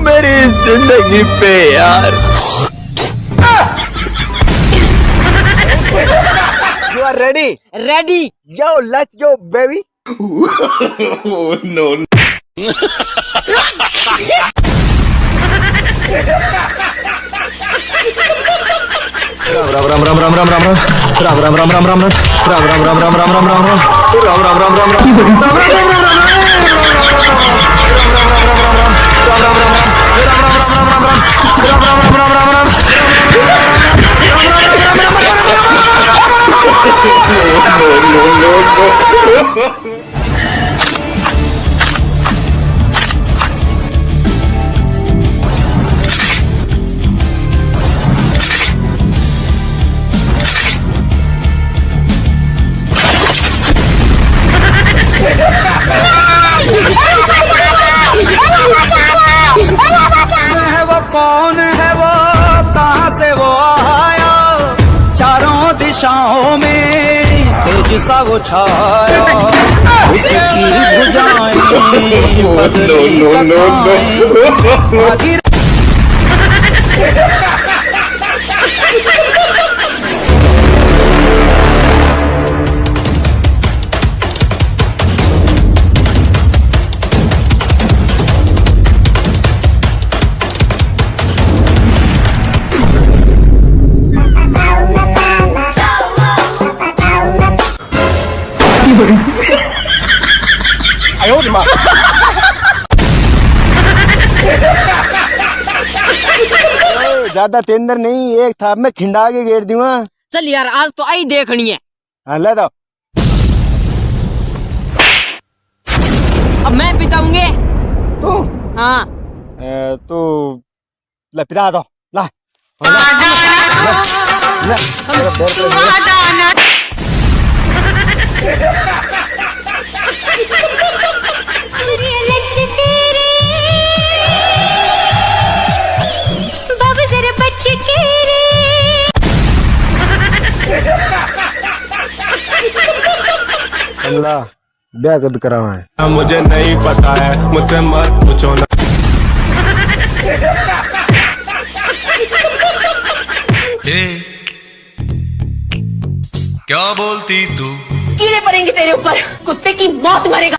तू मेरी ज़िंदगी पे यार You are ready? Ready Yo, let's go, baby. है वो कौन है सा वो छाया। उसकी भुजाएँ बदली ज़्यादा तेंदर नहीं एक था मैं खिंडा के गेर दूँगा। चल यार आज तो आई देखनी है। हाँ ले दो अब मैं पिताऊँगे। तू? हाँ। तू ले पिता दो ला। ले, ले, शिमला बेहद करा है। हाँ, मुझे नहीं पता है मुझसे मत पूछो ना। ए, क्या बोलती तू? कीड़े पड़ेंगे तेरे ऊपर कुत्ते की मौत मरेगा।